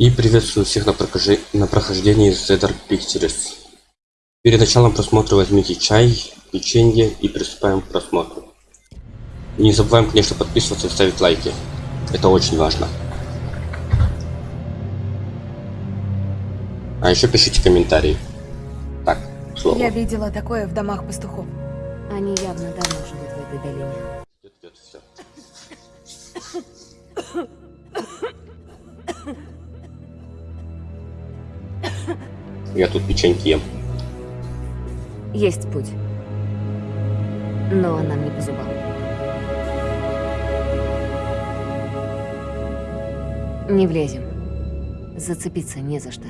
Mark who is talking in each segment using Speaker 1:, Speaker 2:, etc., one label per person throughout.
Speaker 1: И приветствую всех на, прохожи... на прохождении Zedar Pictures. Перед началом просмотра возьмите чай, печенье и приступаем к просмотру. И не забываем, конечно, подписываться и ставить лайки. Это очень важно. А еще пишите комментарии. Так, слово.
Speaker 2: Я видела такое в домах пастухов.
Speaker 3: Они явно давно живут в этой долине.
Speaker 1: Идет, идет, всё. Я тут печеньки ем.
Speaker 3: Есть путь. Но нам не по зубам. Не влезем. Зацепиться не за что.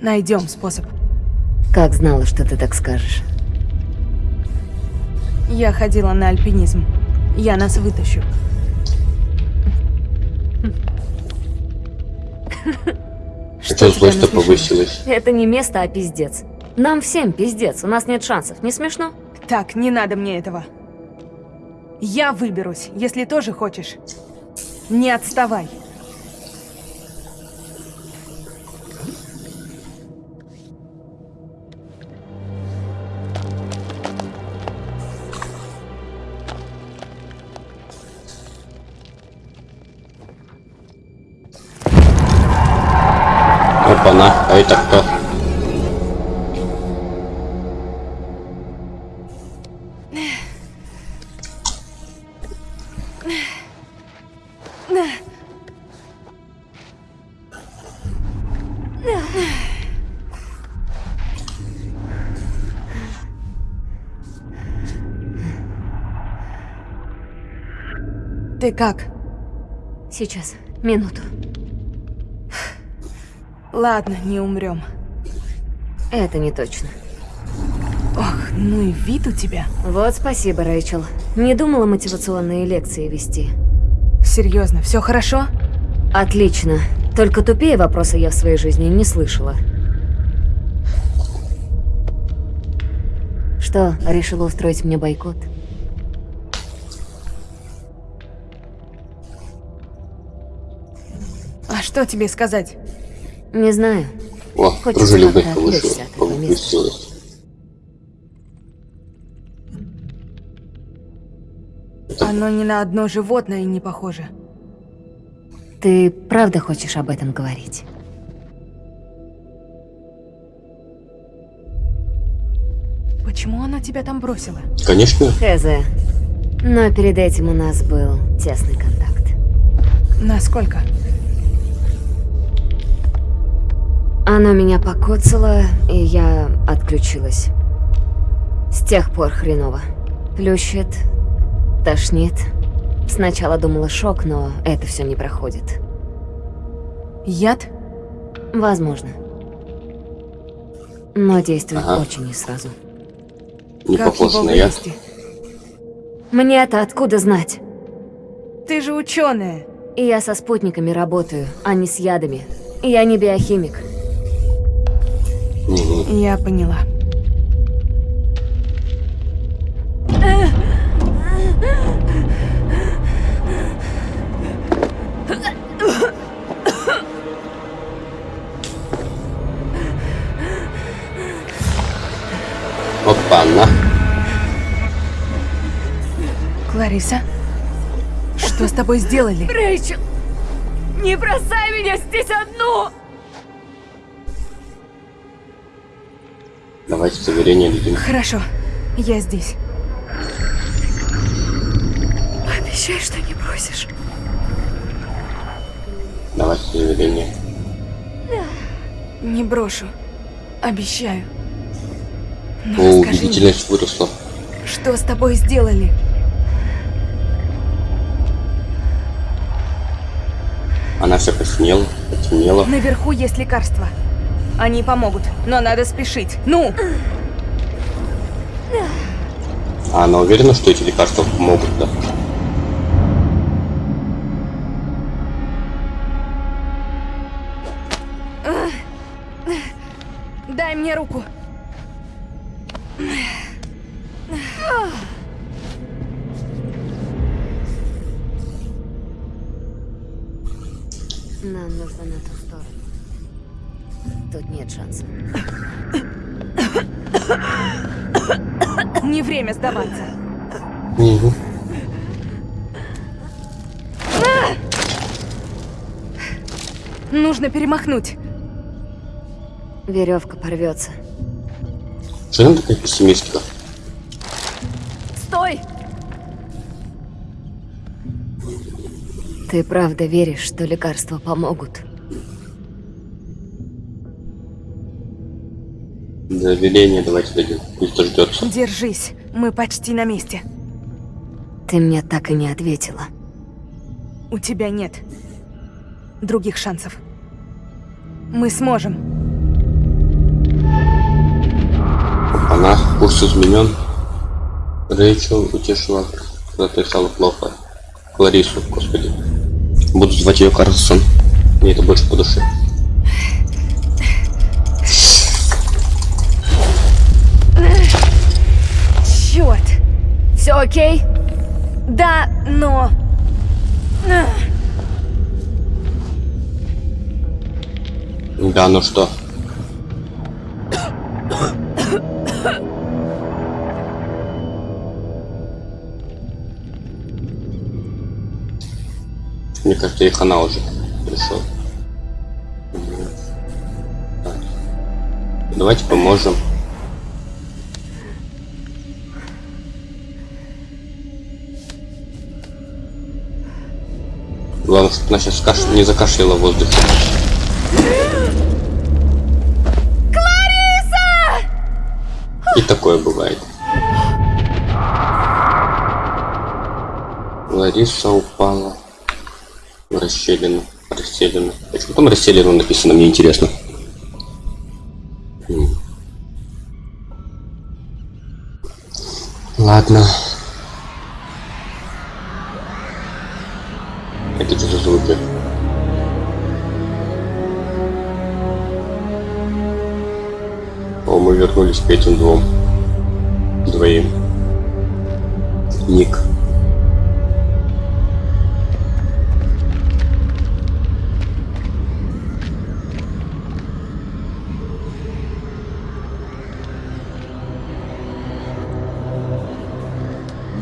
Speaker 2: Найдем способ.
Speaker 3: Как знала, что ты так скажешь.
Speaker 2: Я ходила на альпинизм. Я нас вытащу.
Speaker 1: Что злость-то повысилась?
Speaker 3: Это не место, а пиздец. Нам всем пиздец, у нас нет шансов. Не смешно?
Speaker 2: Так, не надо мне этого. Я выберусь, если тоже хочешь. Не отставай.
Speaker 1: А это кто?
Speaker 2: Ты как?
Speaker 3: Сейчас, минуту.
Speaker 2: Ладно, не умрем.
Speaker 3: Это не точно.
Speaker 2: Ох, ну и вид у тебя.
Speaker 3: Вот спасибо, Рэйчел. Не думала мотивационные лекции вести.
Speaker 2: Серьезно, все хорошо?
Speaker 3: Отлично. Только тупее вопросы я в своей жизни не слышала. Что, решила устроить мне бойкот?
Speaker 2: А что тебе сказать?
Speaker 3: Не знаю.
Speaker 1: О,
Speaker 3: Хочется
Speaker 1: дружелюбность повысилась.
Speaker 2: Оно ни на одно животное не похоже.
Speaker 3: Ты правда хочешь об этом говорить?
Speaker 2: Почему она тебя там бросила?
Speaker 1: Конечно,
Speaker 3: Хз. Но перед этим у нас был тесный контакт.
Speaker 2: Насколько?
Speaker 3: Оно меня покоцало, и я отключилась. С тех пор хреново. Плющит, тошнит. Сначала думала шок, но это все не проходит.
Speaker 2: Яд?
Speaker 3: Возможно. Но действует
Speaker 1: Ага.
Speaker 3: очень не сразу.
Speaker 1: не
Speaker 2: как
Speaker 1: похож на яд.
Speaker 2: вывести?
Speaker 3: Мне-то откуда знать?
Speaker 2: Ты же ученая.
Speaker 3: И я со спутниками работаю, а не с ядами. Я не биохимик.
Speaker 2: Я поняла.
Speaker 1: Опа-на.
Speaker 2: Клариса? Что с тобой сделали?
Speaker 3: Рэйчел, не бросай меня здесь одну!
Speaker 1: Давайте заверение дадим.
Speaker 2: Хорошо, я здесь.
Speaker 3: Обещай, что не бросишь.
Speaker 1: Давайте заверение.
Speaker 2: Не брошу. Обещаю.
Speaker 1: О,
Speaker 2: Ну, расскажи мне,
Speaker 1: убедительность выросла.
Speaker 2: что с тобой сделали?
Speaker 1: Она вся посинела, потемнела.
Speaker 2: Наверху есть лекарства. Они помогут, но надо спешить. Ну!
Speaker 1: А она уверена, что эти лекарства помогут, да?
Speaker 2: Дай мне руку.
Speaker 3: Шансов.
Speaker 2: Не время сдаваться.
Speaker 1: Угу.
Speaker 2: Нужно перемахнуть.
Speaker 3: Веревка порвется.
Speaker 1: Что она такая пессимистка?
Speaker 2: Стой!
Speaker 3: Ты правда веришь, что лекарства помогут?
Speaker 1: Доверение давайте дадим. Пусть дождется.
Speaker 2: Держись, мы почти на месте.
Speaker 3: Ты мне так и не ответила.
Speaker 2: У тебя нет других шансов. Мы сможем.
Speaker 1: Она, курс изменен. Рэйчел утешила, когда ты стало плохо. Кларису, господи. Буду звать ее Карлсон. Мне это больше по душе.
Speaker 2: Все окей? Да, но...
Speaker 1: Да, ну что? Мне кажется, их она уже пришел. Давайте поможем. Чтобы она сейчас каш... не закашляла в воздухе. И такое бывает. Лариса упала в расщелину. Расселину. Почему там расселину написано, мне интересно. Ладно. К этим двум. Двоим. Ник.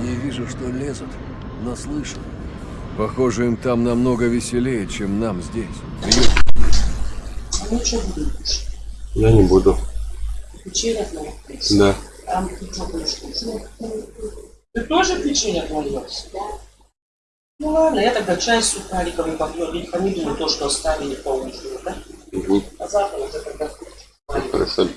Speaker 4: Не вижу, что лезут, но слышу. Похоже, им там намного веселее, чем нам здесь.
Speaker 1: Я не буду.
Speaker 5: Печенье отвалилось?
Speaker 1: Да.
Speaker 5: Там будешь кушать? Ты тоже печенье отвалилось? Да. Ну ладно, я тогда чай с сухариками попью, ведь помидоры то, что оставили по ужину, да?
Speaker 1: Угу.
Speaker 5: А завтра уже тогда
Speaker 1: Хорошо.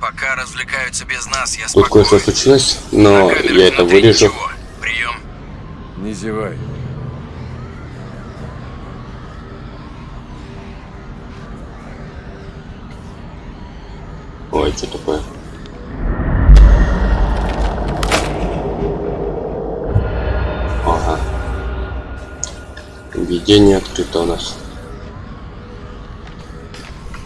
Speaker 6: Пока развлекаются без нас, я
Speaker 1: Тут
Speaker 6: спокоен.
Speaker 1: кое-что случилось, но я это вырежу.
Speaker 6: ничего. Прием.
Speaker 4: Не зевай.
Speaker 1: Ой, что такое? Ага. Введение открыто у нас.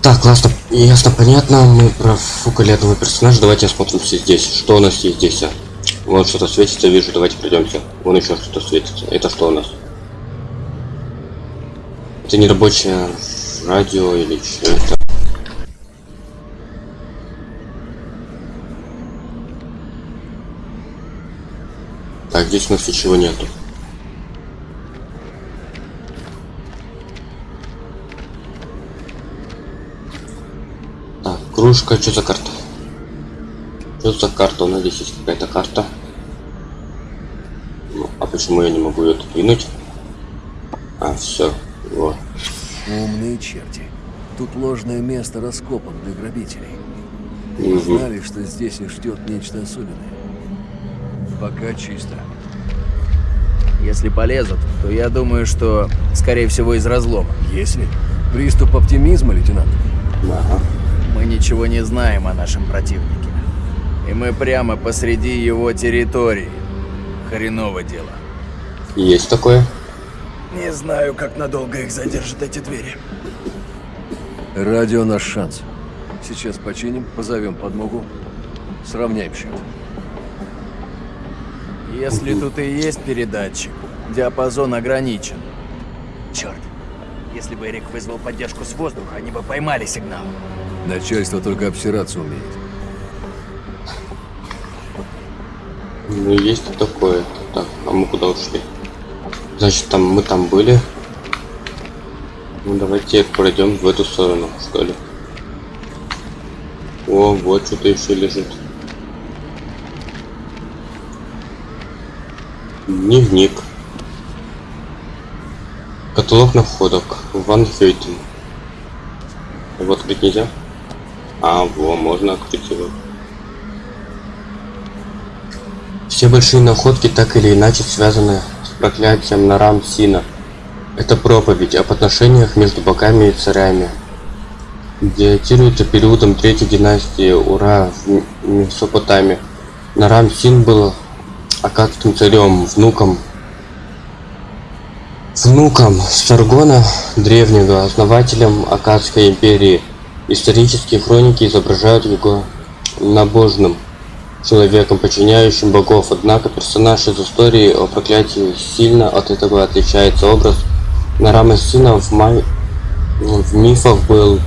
Speaker 1: Так, классно, ясно, понятно. Мы профукали одного персонажа. Давайте осмотримся здесь. Что у нас есть здесь? а? Вот что-то светится, вижу. Давайте пройдемся. Вон еще что-то светится. Это что у нас? Это не рабочее радио или что это? Здесь у нас ничего нету. Так, кружка, что за карта? Что за карта? У нас здесь есть какая-то карта. Ну, а почему я не могу ее двинуть? А, все. Вот.
Speaker 4: Умные черти. Тут ложное место раскопок для грабителей.
Speaker 1: Мгм.
Speaker 4: Знали, что здесь их ждет нечто особенное. Пока чисто.
Speaker 7: Если полезут, то я думаю, что, скорее всего, из разлома.
Speaker 4: Если? Приступ оптимизма, лейтенант?
Speaker 1: Ага.
Speaker 7: Мы ничего не знаем о нашем противнике. И мы прямо посреди его территории. Хреново дело.
Speaker 1: Есть такое.
Speaker 7: Не знаю, как надолго их задержат эти двери.
Speaker 4: Радио наш шанс. Сейчас починим, позовем подмогу. Сравняем счет.
Speaker 7: Если тут и есть передатчик, диапазон ограничен. Черт. Если бы Эрик вызвал поддержку с воздуха, они бы поймали сигнал.
Speaker 4: Начальство только обсираться умеет.
Speaker 1: Ну, есть и такое. Так, а мы куда ушли? Значит, там мы там были. Ну, давайте пройдем в эту сторону, что ли. О, вот что-то еще лежит. Дневник. Каталог находок. Ван Хейтен. Его открыть нельзя? А, во, можно открыть его. Все большие находки так или иначе связаны с проклятием Нарам Сина. Это проповедь об отношениях между богами и царями. Датируется периодом третьей династии Ура в Месопотамии. Нарам Син был акадским царем, внуком внуком Саргона Древнего, основателем Акадской империи. Исторические хроники изображают его набожным человеком, подчиняющим богов. Однако персонаж из истории о проклятии сильно от этого отличается. Образ Нарама Сина в, май... в мифах был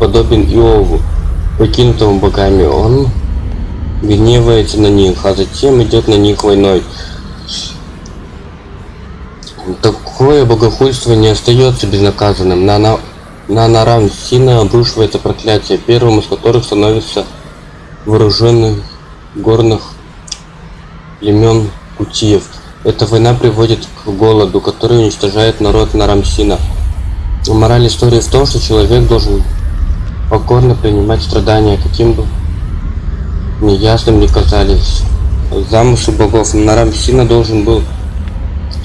Speaker 1: подобен Иову, покинутому богами. Он гневается на них, а затем идет на них войной. Такое богохульство не остается безнаказанным. На, на, на Нарам Сина обрушивается проклятие, первым из которых становится вооруженный горных племен Кутиев. Эта война приводит к голоду, который уничтожает народ Нарамсина. Мораль истории в том, что человек должен покорно принимать страдания, каким бы неясным ни казались. Замысел богов Нарамсина должен был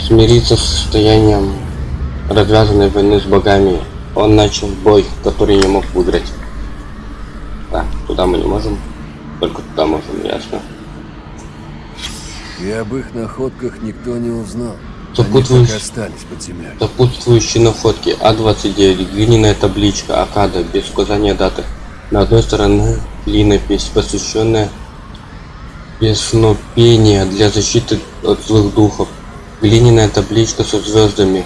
Speaker 1: смириться с состоянием развязанной войны с богами. Он начал бой, который не мог выиграть. Так, туда мы не можем. Только туда можем, ясно.
Speaker 4: И об их находках никто не узнал.
Speaker 1: Сопутствующие-
Speaker 4: остались под землей.
Speaker 1: Сопутствующие находки А29, глиняная табличка, Акада, без указания даты. На одной стороне клинопись, посвященная песнопения для защиты от злых духов. Глиняная табличка со звездами.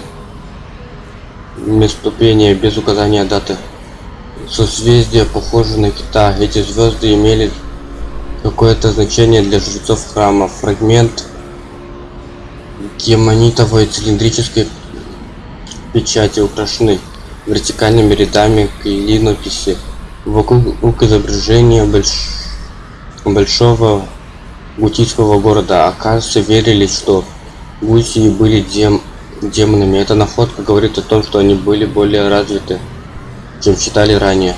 Speaker 1: Местопения без указания даты. Созвездия похожи на кита. Эти звезды имели какое-то значение для жрецов храма. Фрагмент гемонитовой цилиндрической печати украшены вертикальными рядами клинописи. Вокруг изображения больш... большого гутийского города. Оказывается, верили, что гусии были дем... демонами. Эта находка говорит о том, что они были более развиты, чем считали ранее.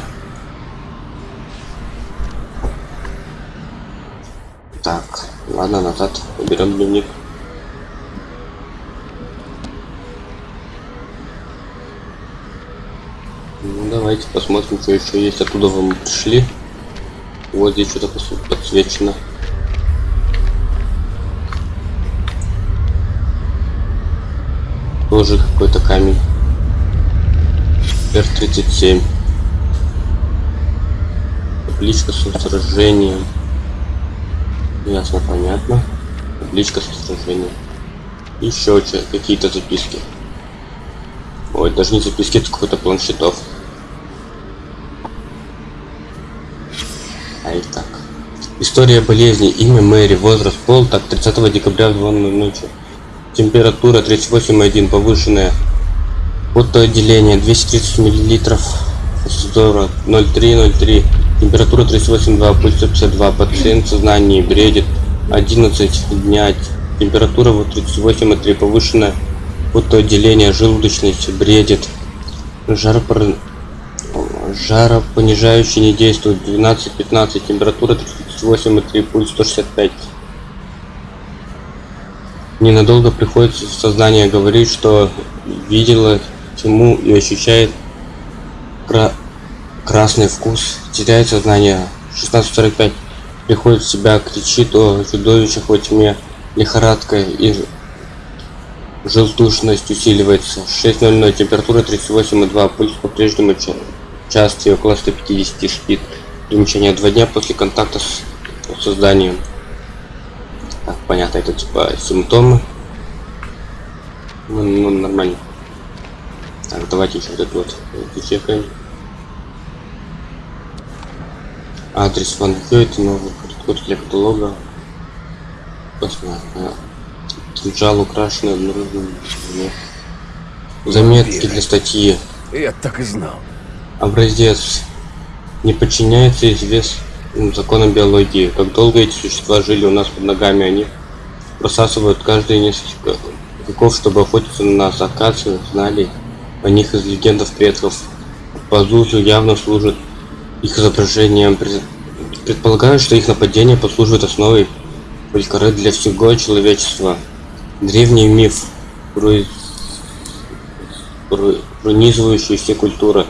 Speaker 1: Так, ладно, назад. Уберем дневник. Ну, давайте посмотрим, что еще есть. Оттуда вы мы пришли. Вот здесь что-то подсвечено. Тоже какой-то камень. Р-37. Табличка со сражением. Ясно, понятно. Табличка со сражением. Еще какие-то записки. Ой, даже не записки, это какой-то планшетов так. История болезни, имя Мэри, возраст, пол, так, 30 декабря в 2 ночи. Температура 38,1, повышенная. Потоотделение 230 миллилитров. Фосфора 0,3, Температура 38,2, пульс 152, пациент в сознании, бредит. 11 дня. Температура вот 38,3, повышенная. Потоотделение, желудочность, бредит. Жаропор... Жаропонижающий не действует. 12-15, температура 38,3, пульс 165. Ненадолго приходится в сознание говорить, что видела тьму и ощущает кра- красный вкус. Теряет сознание. 16.45. Приходит в себя, кричит о чудовищах во тьме. Лихорадка и желтушность усиливается. 6.00. Температура 38,2. Пульс по-прежнему ча- частый, около 150 спит. Примечание. Два дня после контакта с созданием. Так, понятно, это типа симптомы. Ну, ну, нормально. Так, давайте еще вот это вот зачекаем. Адрес Хёйт, новый код для каталога. Посмотрим. Кинжал украшенный обнаруженным. Заметки для статьи.
Speaker 4: Я так и знал.
Speaker 1: Образец. Не подчиняется известным законам биологии. Как долго эти существа жили у нас под ногами, они просасывают каждые несколько веков, чтобы охотиться на нас. Оказывается, знали о них из легендов предков. Пазузу явно служит их изображением. Пред- Предполагаю, что их нападение послужит основой фольклора для всего человечества. Древний миф, пронизывающий все культуры.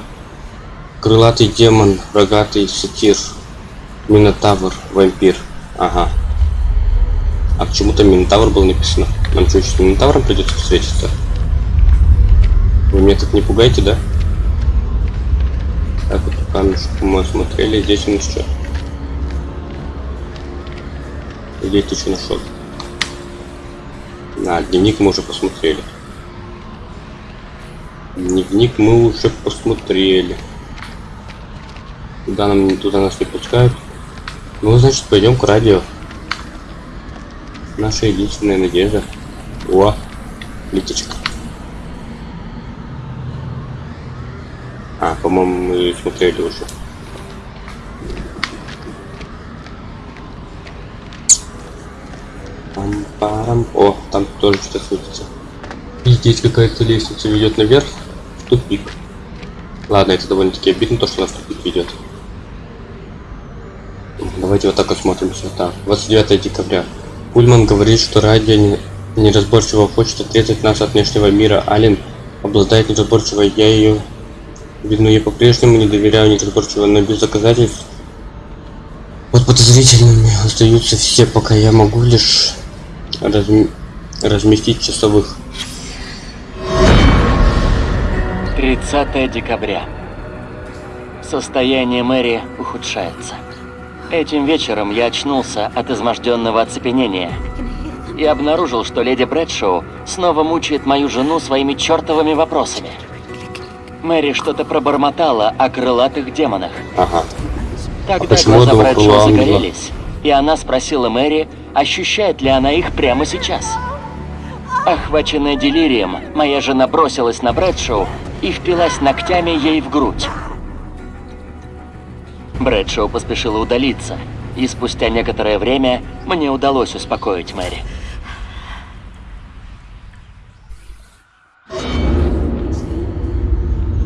Speaker 1: Крылатый демон, рогатый сатир, минотавр, вампир. Ага. А почему-то минотавр был написано. Нам что, сейчас с минотавром придется встретиться? Вы меня так не пугаете, да? Так, вот камешек мы осмотрели, здесь у нас что? Где ты что нашел? На, дневник мы уже посмотрели. Дневник мы уже посмотрели. Туда нам туда нас не пускают. Ну, значит, пойдем к радио. Наша единственная надежда. О, летечка. А, по-моему, мы смотрели уже. Пам-парам. О, там тоже что-то светится. И здесь какая-то лестница ведет наверх в тупик. Ладно, это довольно-таки обидно, то, что нас тупик ведет. Давайте вот так осмотримся. Так, 29 декабря. Пульман говорит, что радио не- неразборчиво хочет отрезать нас от внешнего мира. Ален обладает неразборчиво, я ее... Видно, я по-прежнему не доверяю неразборчиво, но без доказательств. Вот подозрительными остаются все, пока я могу лишь разм- разместить часовых.
Speaker 8: 30 декабря. Состояние Мэри ухудшается. Этим вечером я очнулся от изможденного оцепенения и обнаружил, что леди Брэдшоу снова мучает мою жену своими чертовыми вопросами. Мэри что-то пробормотала о крылатых демонах.
Speaker 1: Ага.
Speaker 8: Тогда
Speaker 1: почему
Speaker 8: глаза Брэдшоу загорелись, и она спросила Мэри, ощущает ли она их прямо сейчас. Охваченная делирием, моя жена бросилась на Брэдшоу и впилась ногтями ей в грудь. Брэдшоу поспешила удалиться, и спустя некоторое время мне удалось успокоить Мэри.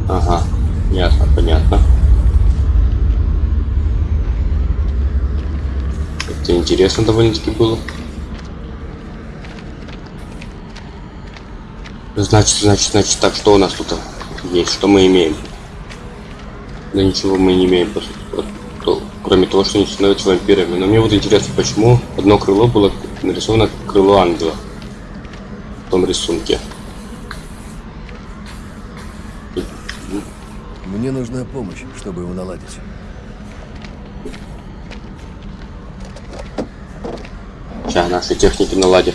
Speaker 1: Ага. Ясно, понятно. Это интересно довольно-таки было. Значит, значит, значит, так, что у нас тут есть? Что мы имеем? Да ничего мы не имеем, по сути, кроме того, что они становятся вампирами. Но мне вот интересно, почему одно крыло было нарисовано как крыло ангела в том рисунке.
Speaker 4: Мне нужна помощь, чтобы его наладить.
Speaker 1: Сейчас наши техники наладят.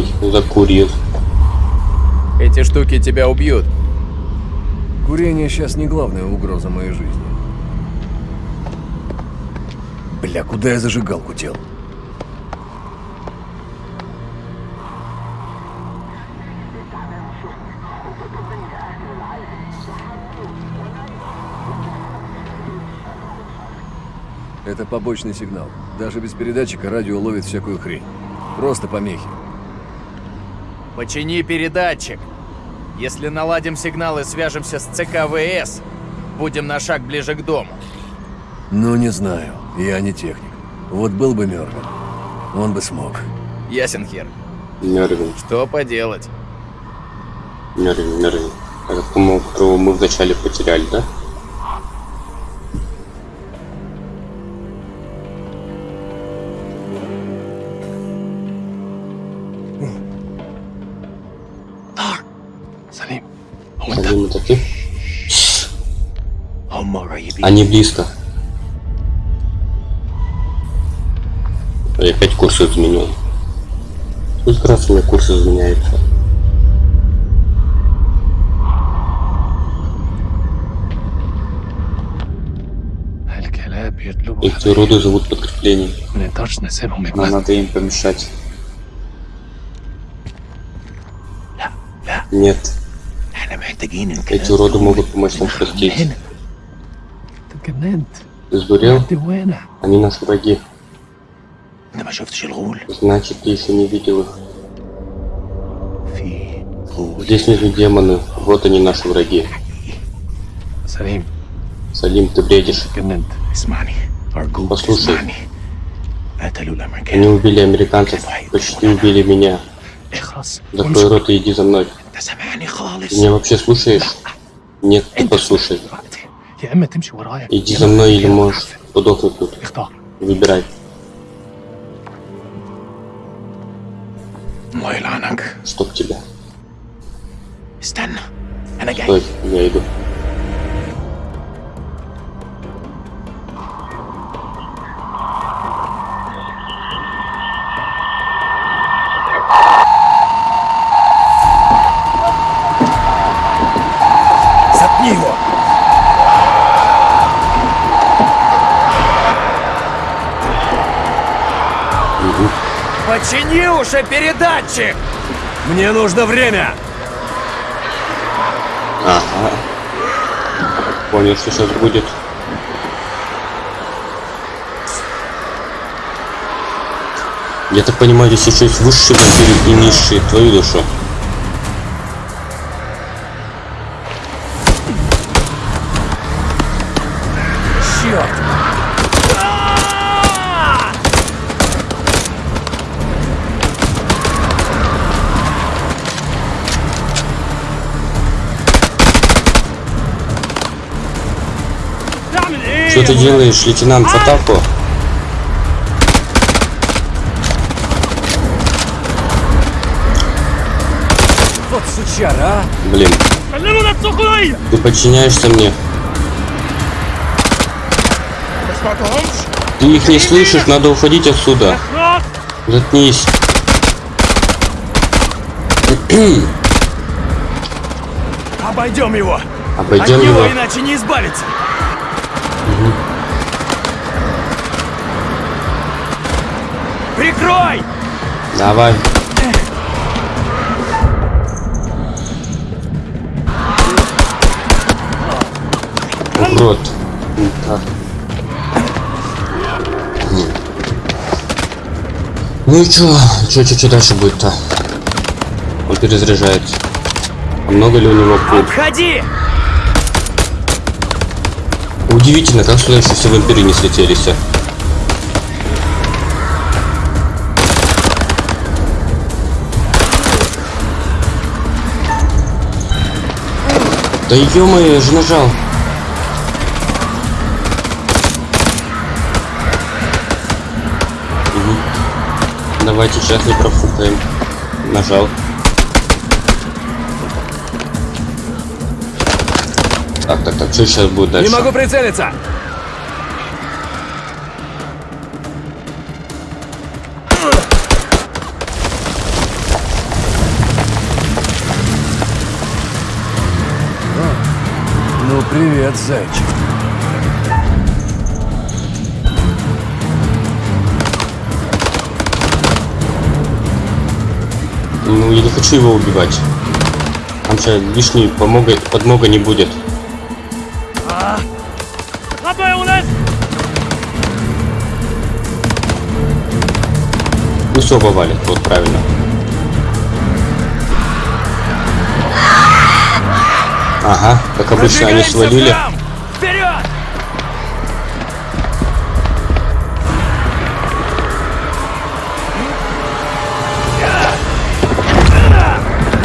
Speaker 1: Ой, закурил.
Speaker 7: Эти штуки тебя убьют.
Speaker 4: Курение сейчас не главная угроза моей жизни. Бля, куда я зажигалку дел? Это побочный сигнал. Даже без передатчика радио ловит всякую хрень. Просто помехи.
Speaker 7: Почини передатчик. Если наладим сигнал и свяжемся с ЦКВС, будем на шаг ближе к дому.
Speaker 4: Ну, не знаю. Я не техник. Вот был бы Мёрвин, он бы смог.
Speaker 7: Ясен хер.
Speaker 1: Мервин,
Speaker 7: Что поделать?
Speaker 1: Мервин, Мервин. Это, по-моему, которого мы вначале потеряли, да? Они близко. Я опять курс изменил. Ну, Сколько раз у меня курс изменяется? Эти уроды зовут подкрепление.
Speaker 9: Нам
Speaker 10: надо им помешать.
Speaker 1: Нет. Эти уроды могут помочь нам простить. Ты сдурел? Они наши враги. Значит, если не видел их. Здесь нужны демоны. Вот они, наши враги.
Speaker 9: Салим.
Speaker 1: Салим, ты бредишь. Послушай. Они убили американцев. Почти убили меня. Закрой рот и иди за мной. Ты меня вообще слушаешь? Нет, ты послушай.
Speaker 9: دلوقتي يا اما تمشي ورايا
Speaker 1: Иди
Speaker 9: يا
Speaker 1: за
Speaker 9: إما
Speaker 1: мной или
Speaker 9: ترجع
Speaker 1: можешь
Speaker 9: تحفل.
Speaker 1: подохнуть тут.
Speaker 9: اختار
Speaker 1: Выбирай.
Speaker 7: الله يلعنك
Speaker 1: Чтоб тебя.
Speaker 7: استنى انا جاي
Speaker 1: Стой, я иду.
Speaker 11: Почини уже передатчик!
Speaker 7: мне нужно время
Speaker 1: Ага. Понял, что сейчас будет. Я так понимаю, здесь еще есть высшие вампиры и низшие. Твою душу. Делаешь, лейтенант, в атаку?
Speaker 7: вот сучара а
Speaker 1: Блин. Ты подчиняешься мне. Ты их не слышишь, надо уходить отсюда. Заткнись.
Speaker 7: обойдем его
Speaker 1: Обойдем
Speaker 7: от него
Speaker 1: его.
Speaker 7: иначе не избавиться прикрой
Speaker 1: Давай. Урод. Так. Ну и чё? Чё, чё, чё дальше будет-то? Он перезаряжается. А много ли у него пуль?
Speaker 11: Обходи!
Speaker 1: Удивительно, как сюда еще все вампиры не слетелись. Да ё-моё, я же нажал. Мгм. Давайте сейчас не профукаем. Нажал. Так, так, так, что сейчас будет дальше?
Speaker 7: не могу прицелиться привет зайчик
Speaker 1: Ну, я не хочу его убивать. Там сейчас лишней помога, подмога не будет. Ну все валит, вот правильно. Ага, как обычно они свалили.
Speaker 11: Вперед!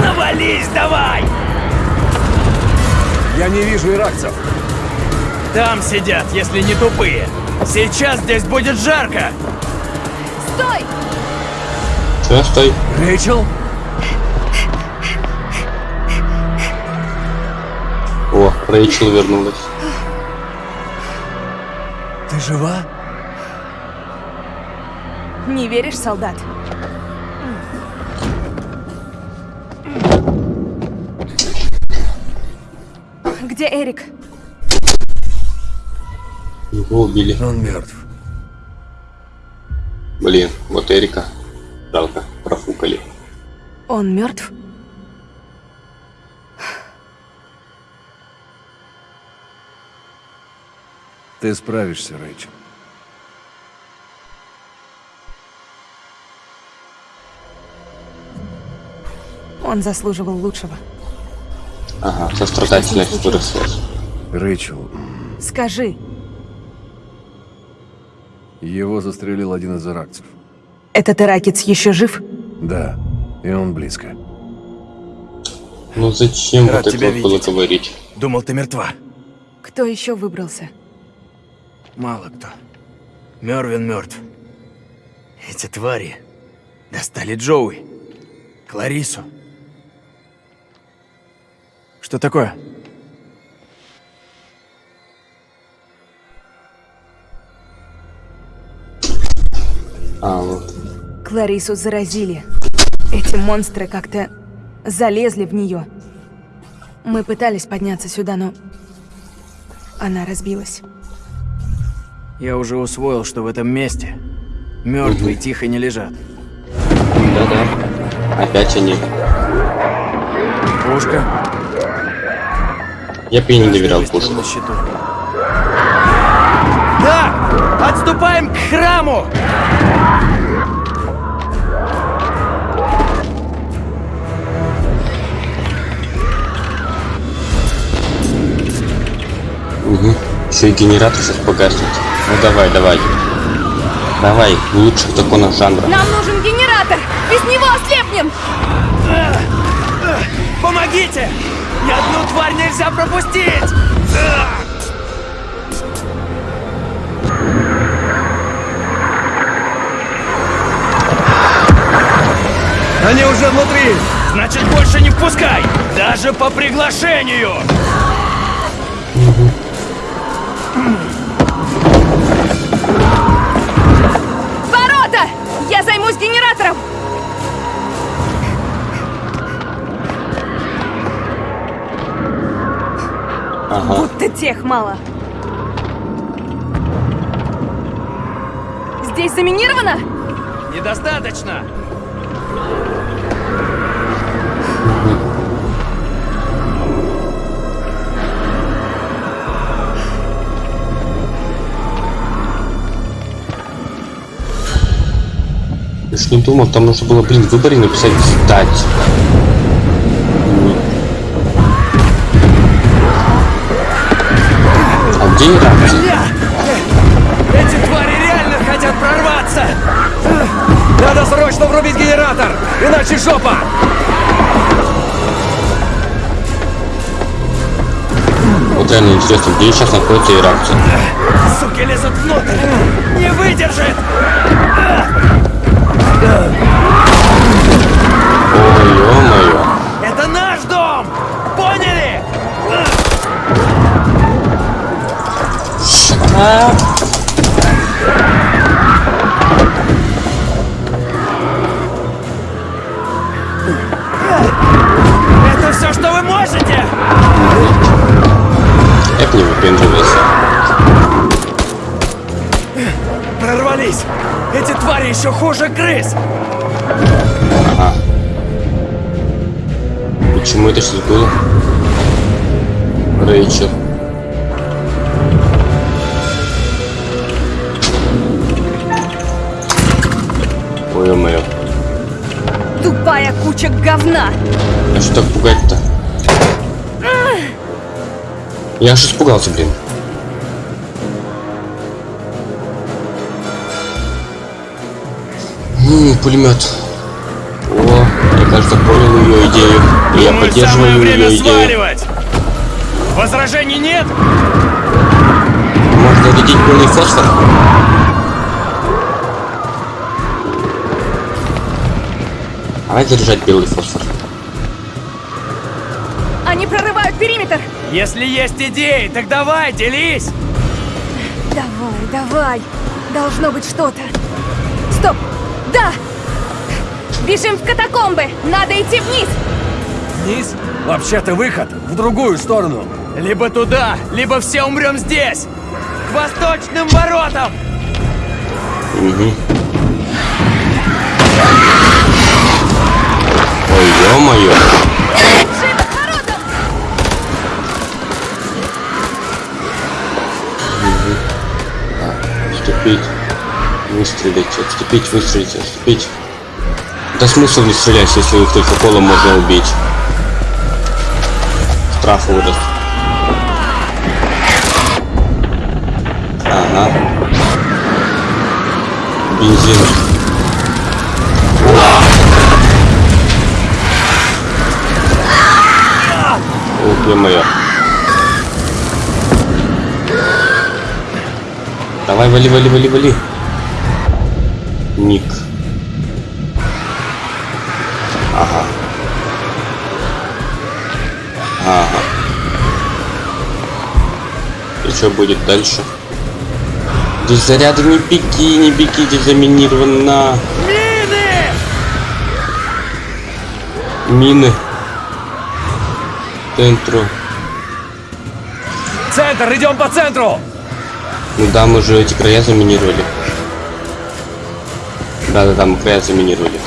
Speaker 11: Навались давай!
Speaker 7: я не вижу иракцев
Speaker 11: Там сидят, если не тупые. Сейчас здесь будет жарко.
Speaker 3: Стой!
Speaker 1: Что, стой.
Speaker 7: Рэйчел
Speaker 1: Рэйчел вернулась.
Speaker 7: Ты жива?
Speaker 2: Не веришь, солдат? Где Эрик?
Speaker 1: Его убили.
Speaker 4: Он мертв.
Speaker 1: Блин, вот Эрика. Жалко, профукали.
Speaker 2: Он мертв?
Speaker 4: Ты справишься, Рэйчел.
Speaker 2: Он заслуживал лучшего.
Speaker 1: Ага, сострадательность выросла.
Speaker 4: Рэйчел,
Speaker 2: Скажи,
Speaker 4: его застрелил один из иракцев.
Speaker 2: этот иракец еще жив?
Speaker 4: Да, и он близко.
Speaker 1: Ну зачем
Speaker 7: Рад
Speaker 1: вот это вот было говорить?
Speaker 7: Думал, ты мертва.
Speaker 2: Кто еще выбрался?
Speaker 7: Мало кто. Мервин мертв. Эти твари достали Джоуи, Кларису. Что такое?
Speaker 1: А, вот.
Speaker 2: Кларису заразили. Эти монстры как-то залезли в нее. Мы пытались подняться сюда, но она разбилась.
Speaker 7: Я уже усвоил, что в этом месте мертвые тихо не лежат.
Speaker 1: Да-да. Опять они.
Speaker 7: Пушка.
Speaker 1: Я бы не доверял пушку.
Speaker 7: на счету. Да! Отступаем к храму!
Speaker 1: Угу. Еще и генератор сейчас погаснет. Ну давай, давай. Давай, лучших законах жанра.
Speaker 2: Нам нужен генератор! Без него ослепнем!
Speaker 11: Помогите! Ни одну тварь нельзя пропустить!
Speaker 7: Они уже внутри!
Speaker 11: Значит, больше не впускай! Даже по приглашению!
Speaker 1: Ага.
Speaker 2: Будто тех мало. Здесь заминировано?
Speaker 11: Недостаточно!
Speaker 1: Я ж не думал, там нужно было, блин, в выборе написать «сдать». Где иракцы?
Speaker 11: Эти твари реально хотят прорваться! Надо срочно врубить генератор, иначе жопа!
Speaker 1: Вот реально интересно, где сейчас находятся иракцы?
Speaker 11: Суки лезут внутрь! Не выдержит! Это все, что вы можете?
Speaker 1: Как не выпендривайся.
Speaker 11: Прорвались! Эти твари еще хуже крыс!
Speaker 1: Ага. Почему это сейчас было? Рэйчел. Ой, ё-моё.
Speaker 2: Тупая куча говна!
Speaker 1: А что так пугать-то? Я аж испугался, блин. М, пулемет. О, я кажется понял ее идею. И я
Speaker 11: Думаю,
Speaker 1: поддерживаю
Speaker 11: время
Speaker 1: ее идею.
Speaker 11: сваливать! Возражений нет?
Speaker 1: Можно зарядить белый фосфор? Давай заряжать белый фосфор.
Speaker 2: Они Охранять периметр!
Speaker 11: Если есть идеи, так давай, делись!
Speaker 2: Давай, давай. Должно быть что-то. Стоп! Да! Бежим в катакомбы! Надо идти вниз!
Speaker 4: Вниз? Вообще-то выход в другую сторону.
Speaker 11: Либо туда, либо все умрем здесь! К восточным воротам!
Speaker 1: Угу. Ё-моё. Отступить. Выстрелить, отступить, выстрелить, отступить. Да смысл не стрелять, если их только колом можно убить. Штраф выдаст. Ага. Бензин. Ё-моё. Давай, вали, вали, вали, вали. Ник. Ага. Ага. И что будет дальше? Здесь заряды не беги, не беги, здесь заминировано.
Speaker 11: Мины!
Speaker 1: Мины. Центру.
Speaker 11: Центр, идем по центру!
Speaker 1: Ну да, мы же эти края заминировали. Да-да-да, мы края заминировали.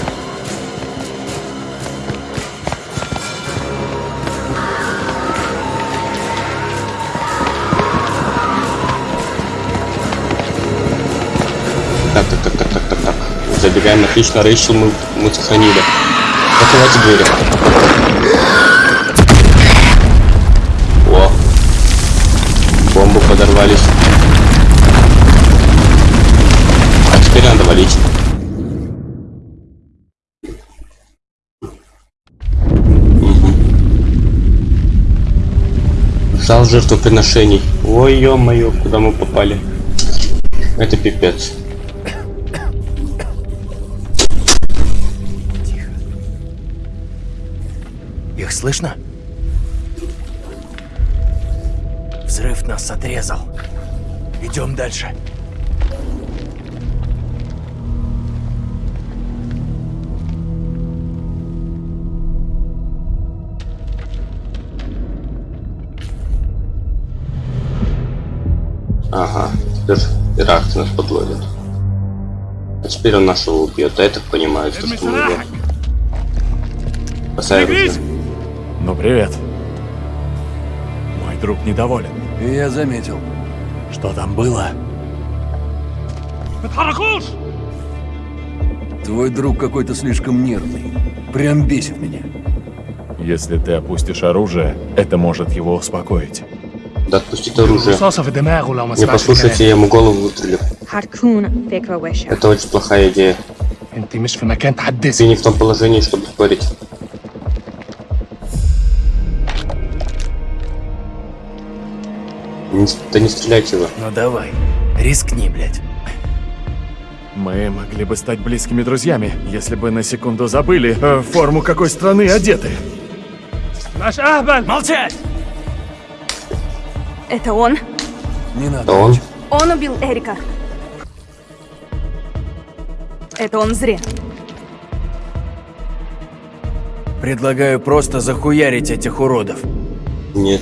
Speaker 1: Так, так, так, так, так, так, так. Забегаем, отлично, Рэйчел мы, мы сохранили. Закрывайте двери. Бомбы подорвались. А теперь надо валить. Мгм. Зал жертвоприношений. Ой, ё-моё, куда мы попали? Это пипец.
Speaker 11: Их слышно? Взрыв нас отрезал. Идем дальше.
Speaker 1: Ага, теперь Ирак нас подловит. А теперь он нашего убьет, а я так понимаю, что, мы его... Бросай оружие.
Speaker 9: Ну, привет. Мой друг недоволен.
Speaker 4: И я заметил.
Speaker 9: Что там было?
Speaker 4: Твой друг какой-то слишком нервный. Прям бесит меня.
Speaker 9: Если ты опустишь оружие, это может его успокоить.
Speaker 1: Да отпустит оружие. Не послушайте, я ему голову
Speaker 10: вытрелю.
Speaker 1: Это очень плохая идея. Ты не в том положении, чтобы спорить. Да не стреляйте его.
Speaker 11: Ну давай, рискни, блядь.
Speaker 9: Мы могли бы стать близкими друзьями, если бы на секунду забыли, э, форму какой страны одеты. Наш Ахбан!
Speaker 11: Молчать!
Speaker 2: Это он?
Speaker 4: Не надо.
Speaker 1: Он?
Speaker 2: Он убил Эрика. Это он зря.
Speaker 11: Предлагаю просто захуярить этих уродов.
Speaker 1: Нет.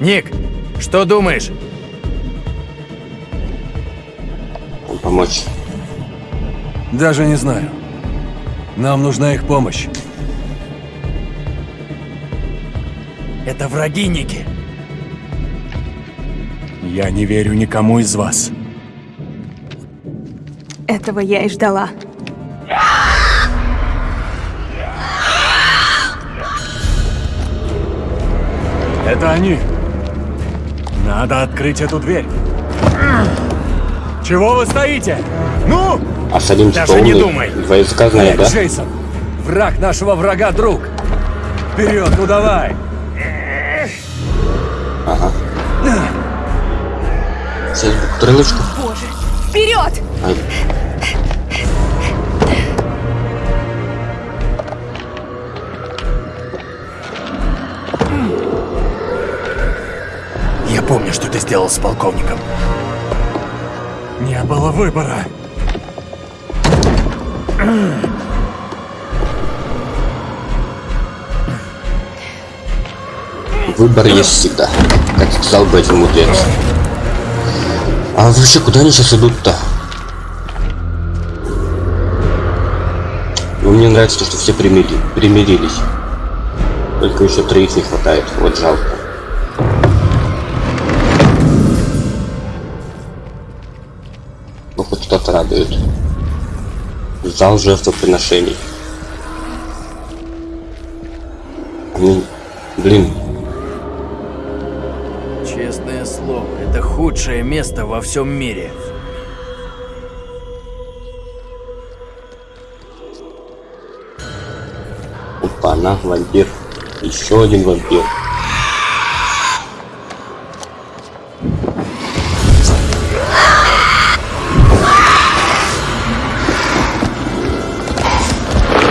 Speaker 11: Ник, что думаешь?
Speaker 1: Помочь.
Speaker 4: Даже не знаю. Нам нужна их помощь.
Speaker 11: Это враги, Ники.
Speaker 9: Я не верю никому из вас.
Speaker 2: Этого я и ждала.
Speaker 9: Это они. Надо открыть эту дверь. Чего вы стоите? Ну!
Speaker 1: А типа
Speaker 11: Даже не
Speaker 1: умный.
Speaker 11: думай.
Speaker 1: Языка знает, да?
Speaker 4: Джейсон, враг нашего врага друг. Вперед, ну давай.
Speaker 1: Ага. Сейчас бутылочку.
Speaker 2: Боже! Вперед!
Speaker 1: Ай.
Speaker 7: Что ты сделал с полковником.
Speaker 9: Не было выбора.
Speaker 1: Выбор есть всегда, как сказал бы один мудрец. А вообще, куда они сейчас идут-то? Ну, мне нравится то, что все примири... примирились. Только еще троих не хватает. Вот жалко. Зал жертвоприношений. А мне- Блин,
Speaker 7: Честное слово, это худшее место во всем мире.
Speaker 1: Опа, она вампир. Еще один вампир.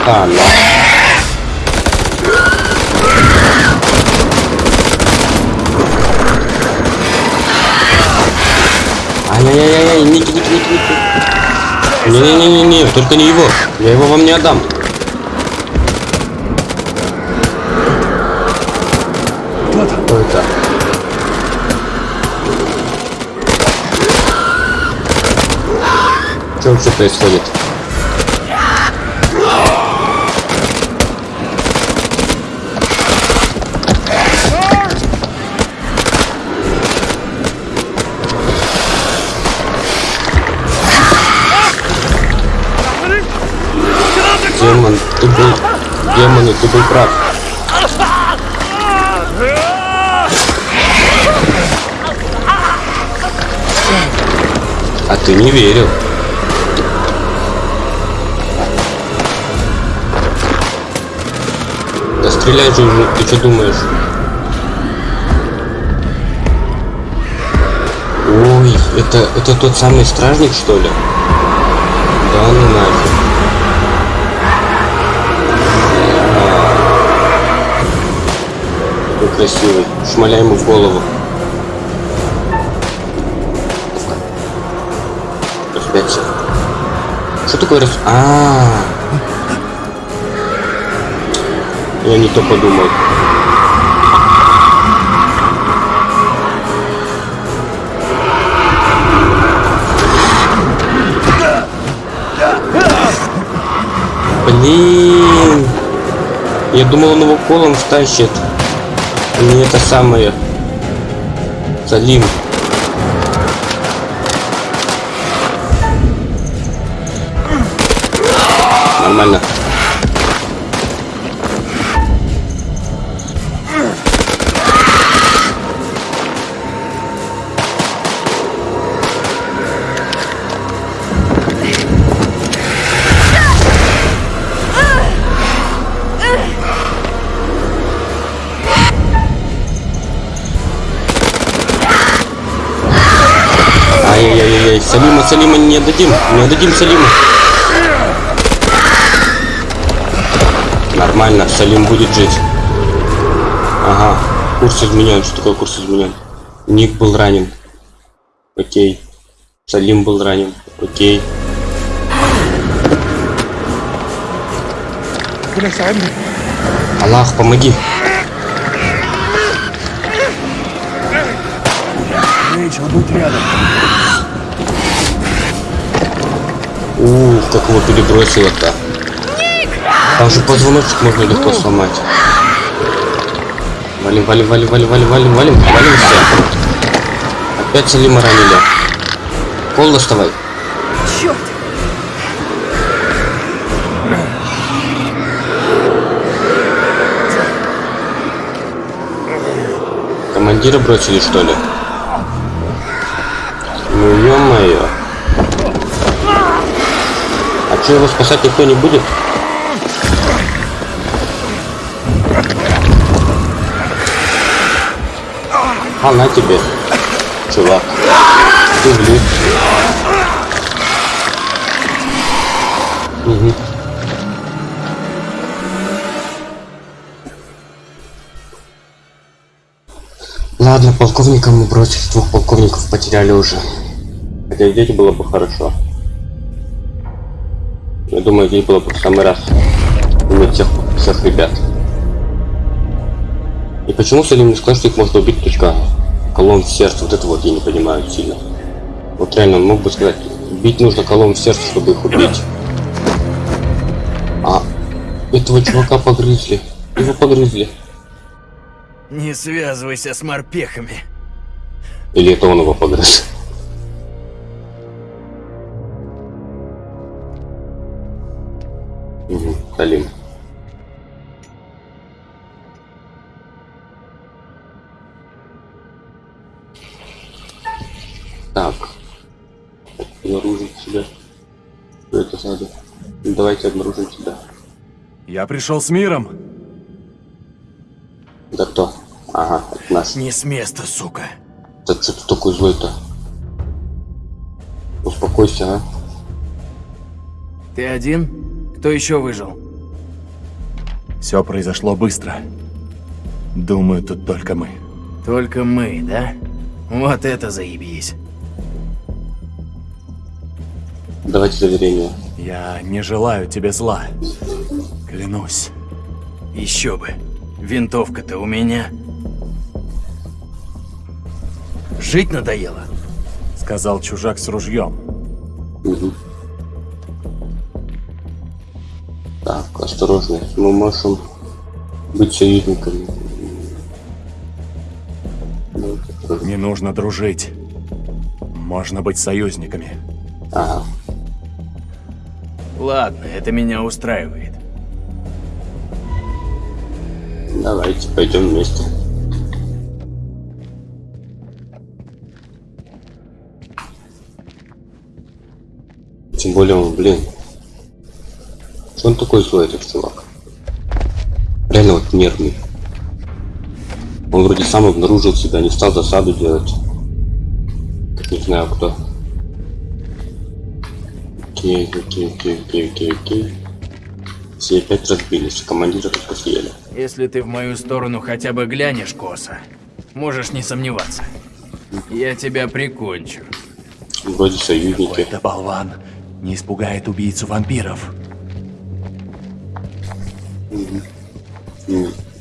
Speaker 1: А, ну. Ай-яй-яй-яй, Ники, Ники, Ники, Ники. Не-не-не-не, только не его. Я его вам не отдам. Кто это? Что вообще происходит? Ты был прав. А ты не верил. Да стреляй же уже, ты что думаешь? Ой, это, это тот самый стражник, что ли? Да ну нафиг. Красивый. Шмаляй ему в голову. Распятие. Что такое рас... А, -а, -а. Я не то подумал. Блин. Я думал, он его колом втащит. Не это самое. Салим. Нормально. Отдадим, не отдадим Салима. Нормально, Салим будет жить. Ага, курс изменен. Что такое курс изменен? Ник был ранен. Окей. Салим был ранен. Окей. Аллах, помоги.
Speaker 7: Рэйчел, будь рядом.
Speaker 1: Ух, как его перебросило-то. Там же позвоночник можно легко сломать. Валим, валим, валим, валим, валим, валим, валим, валим все. Опять Салима ранили. Пол доставай.
Speaker 2: Черт!
Speaker 1: Командира бросили, что ли? Ну, ё-моё. Что, его спасать никто не будет? А на тебе, чувак. Влип. Угу. Ладно, полковника мы бросили, двух полковников потеряли уже. Хотя здесь было бы хорошо. Думаю, здесь было бы в самый раз иметь всех, всех ребят. И почему Салим не сказал, что их можно убить точка колонн в сердце? Вот это вот я не понимаю сильно. Вот реально, он мог бы сказать, бить нужно колонн в сердце, чтобы их убить. А этого чувака погрызли. Его погрызли.
Speaker 11: Не связывайся с морпехами.
Speaker 1: Или это он его погрыз? Салим. Так. Обнаружить себя. Что это надо? Ну, Давайте обнаружим себя.
Speaker 9: Я пришел с миром.
Speaker 1: Да кто? Ага, наш.
Speaker 11: Не с места, сука.
Speaker 1: Да что ты такой злой-то? Успокойся, а.
Speaker 11: Ты один? Кто еще выжил?
Speaker 9: Все произошло быстро. Думаю, тут только мы.
Speaker 11: Только мы, да? Вот это заебись.
Speaker 1: Давайте заверение.
Speaker 9: Я не желаю тебе зла. Клянусь.
Speaker 11: Еще бы. Винтовка-то у меня. Жить надоело?
Speaker 9: Сказал чужак с ружьем.
Speaker 1: Угу. Так, осторожно. Мы можем быть союзниками.
Speaker 9: Не нужно дружить. Можно быть союзниками.
Speaker 1: Ага.
Speaker 11: Ладно, это меня устраивает.
Speaker 1: Давайте пойдем вместе. Тем более он, блин. Что он такой злой, этот чувак? Реально вот нервный. Он вроде сам обнаружил себя, не стал засаду делать. Как не знаю кто. Окей, окей, окей, окей, окей, окей. Все опять разбились, командира только съели.
Speaker 11: Если ты в мою сторону хотя бы глянешь косо, можешь не сомневаться. Я тебя прикончу.
Speaker 1: Вроде союзники.
Speaker 9: Какой-то болван не испугает убийцу вампиров.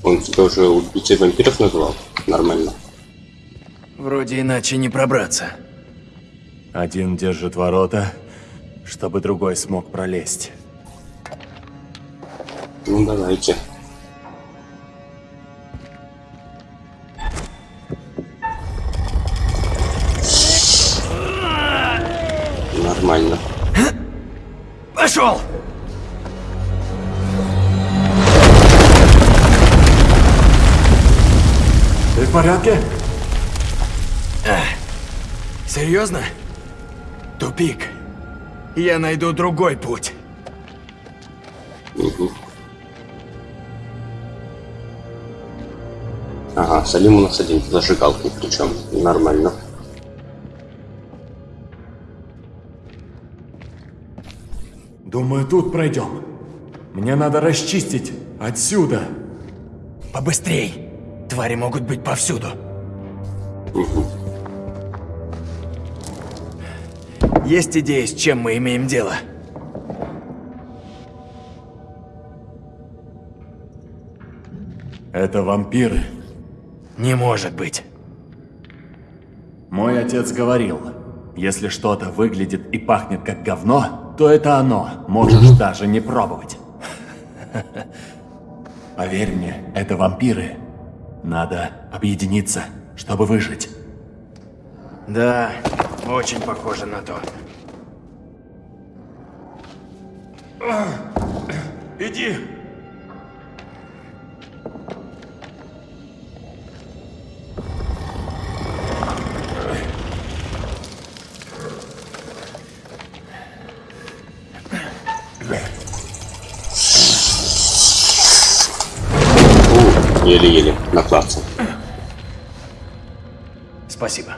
Speaker 1: Он тебя уже убийцей вампиров назвал? Нормально.
Speaker 11: Вроде иначе не пробраться.
Speaker 9: Один держит ворота, чтобы другой смог пролезть.
Speaker 1: Ну давайте. Нормально.
Speaker 11: Пошел!
Speaker 9: Ты в порядке?
Speaker 11: Серьезно? Тупик. Я найду другой путь.
Speaker 1: Мгм. Ага, Салим у нас один зажигалкой, причем нормально.
Speaker 9: Думаю, тут пройдем. Мне надо расчистить отсюда.
Speaker 11: Побыстрей. Твари могут быть повсюду. Есть идея, с чем мы имеем дело?
Speaker 9: Это вампиры.
Speaker 11: Не может быть.
Speaker 9: Мой отец говорил, если что-то выглядит и пахнет как говно, то это оно. Можешь даже не пробовать. Поверь мне, это вампиры. Надо объединиться, чтобы выжить.
Speaker 11: Да, очень похоже на то.
Speaker 9: Иди!
Speaker 1: Еле-еле, плаце.
Speaker 11: Спасибо.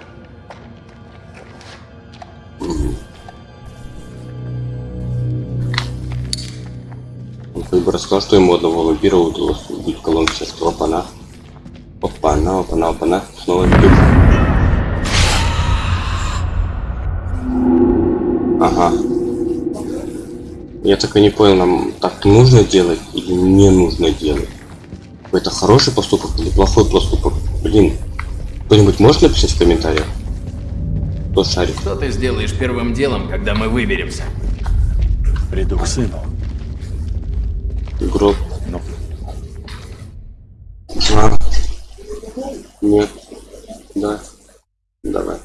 Speaker 1: Он как бы рассказал, что ему одного вампира удалось убить колонн сердца. Опа-на. Оп. Опа-на, опа-на, опа-на. Снова веду. Ага. Я так и не понял, нам так нужно делать или не нужно делать. Это хороший поступок или плохой поступок? Блин, кто-нибудь может написать в комментариях? Кто шарит?
Speaker 11: Что ты сделаешь первым делом, когда мы выберемся?
Speaker 9: Приду к сыну.
Speaker 1: Гроб.
Speaker 9: Ну,
Speaker 1: А. Нет. Да. Давай.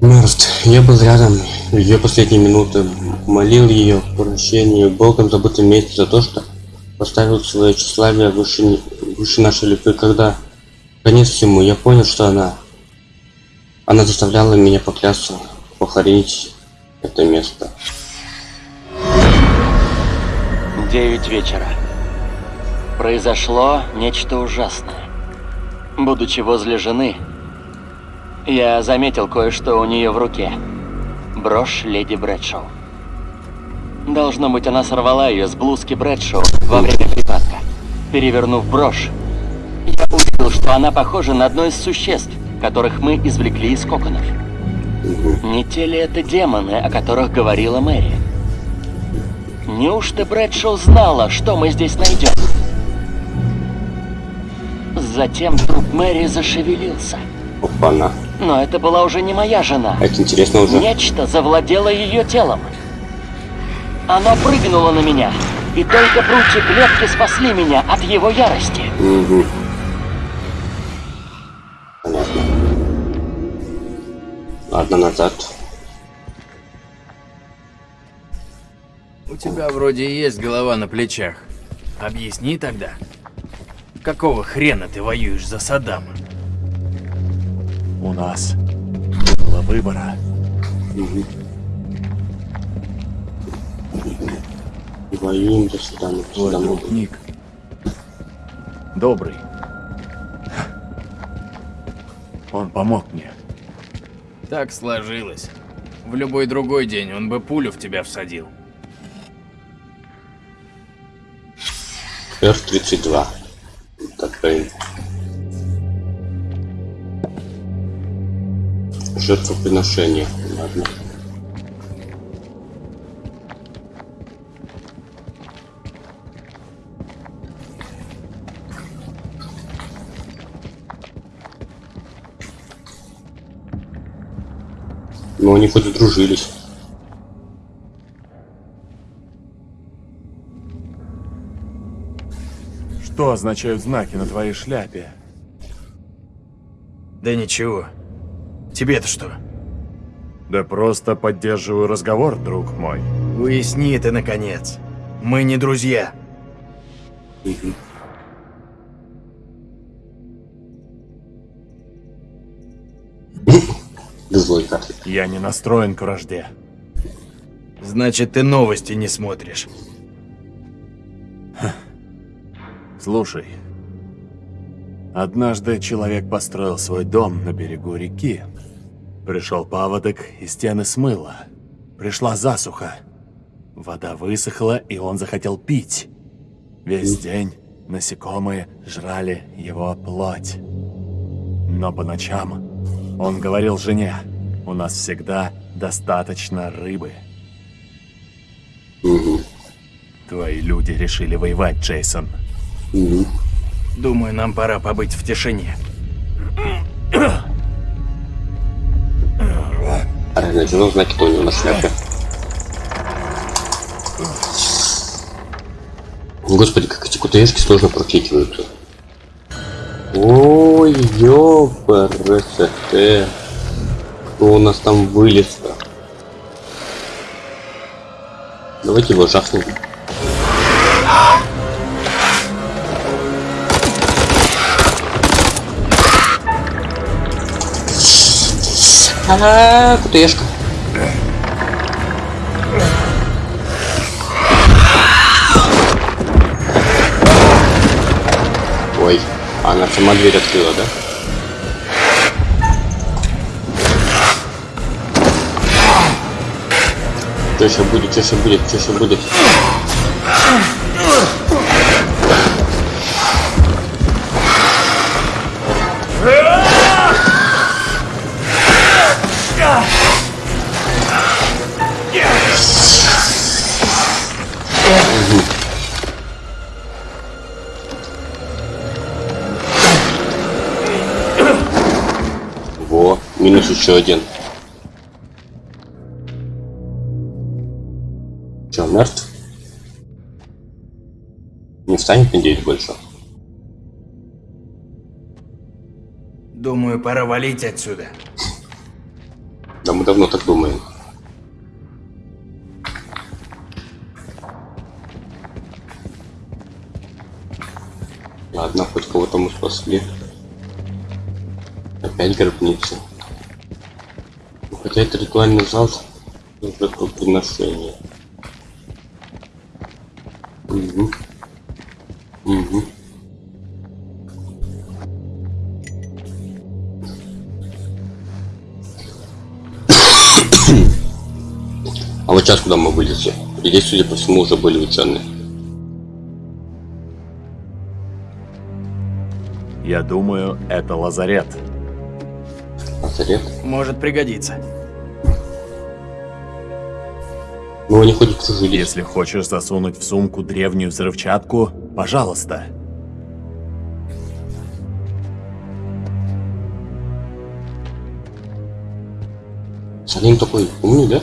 Speaker 1: Мертв. Я был рядом в ее последние минуты. Молил ее о прощении в Богом забытом месте за то, что поставил свое тщеславие выше, выше нашей любви. Когда конец всему, я понял, что она... Она заставляла меня поклясться, похоронить это место.
Speaker 8: Девять вечера. Произошло нечто ужасное. Будучи возле жены, я заметил кое-что у нее в руке. Брошь леди Брэдшоу. Должно быть, она сорвала ее с блузки Брэдшоу во время припадка. Перевернув брошь, я увидел, что она похожа на одно из существ, которых мы извлекли из коконов. Не те ли это демоны, о которых говорила Мэри? Неужто Брэдшоу знала, что мы здесь найдем? Затем труп Мэри зашевелился.
Speaker 1: Опа-на.
Speaker 8: Но это была уже не моя жена.
Speaker 1: А Это интересно уже.
Speaker 8: Нечто завладело ее телом. Оно прыгнуло на меня, и только прутья клетки спасли меня от его ярости.
Speaker 1: Угу. Понятно. Ладно, назад.
Speaker 11: У тебя вроде есть голова на плечах. Объясни тогда. Какого хрена ты воюешь за Саддама?
Speaker 9: у нас было выбора.
Speaker 1: Угу. Воюем до свидания. До
Speaker 9: Твой
Speaker 1: свидания.
Speaker 9: друг Ник. Добрый. Он помог мне.
Speaker 11: Так сложилось. В любой другой день он бы пулю в тебя всадил.
Speaker 1: Р-32. Такая. Жертвоприношение. Ладно. Ну, они хоть сдружились.
Speaker 9: Что означают знаки на твоей шляпе?
Speaker 11: Да ничего. Тебе-то что?
Speaker 9: Да просто поддерживаю разговор, друг мой.
Speaker 11: Уясни это, наконец. Мы не друзья.
Speaker 1: Мгм.
Speaker 9: Я не настроен к вражде.
Speaker 11: Значит, ты новости не смотришь.
Speaker 9: Слушай. Однажды человек построил свой дом на берегу реки. Пришел паводок, и стены смыло. Пришла засуха. Вода высохла, и он захотел пить. Весь день насекомые жрали его плоть. Но по ночам он говорил жене, у нас всегда достаточно рыбы.
Speaker 1: Угу.
Speaker 9: Твои люди решили воевать, Джейсон.
Speaker 1: Угу.
Speaker 11: Думаю, нам пора побыть в тишине.
Speaker 1: Разначал знаки то у него на шляпе. Господи, как эти кутаешки сложно прокикиваются. Ой, ёпрст. Кто у нас там вылез-то? Давайте его жахнем. Ага, кутаешка. Ой, она сама дверь открыла, да? Что еще будет, что еще будет, что еще будет? Во, минус еще один. Не встанет, надеюсь, больше.
Speaker 11: Думаю, пора валить отсюда.
Speaker 1: Да мы давно так думаем. Ладно, хоть кого-то мы спасли. Опять гробница. Ну, Хотя это ритуальный зал жертвоприношения. Угу. Угу. А вот сейчас куда мы вылезли? И здесь, судя по всему, уже были ученые.
Speaker 9: Я думаю, это лазарет.
Speaker 1: Лазарет?
Speaker 11: Может пригодиться.
Speaker 1: Ну, они хоть кружились.
Speaker 9: Если хочешь засунуть в сумку древнюю взрывчатку, пожалуйста.
Speaker 1: Салим такой умный, да?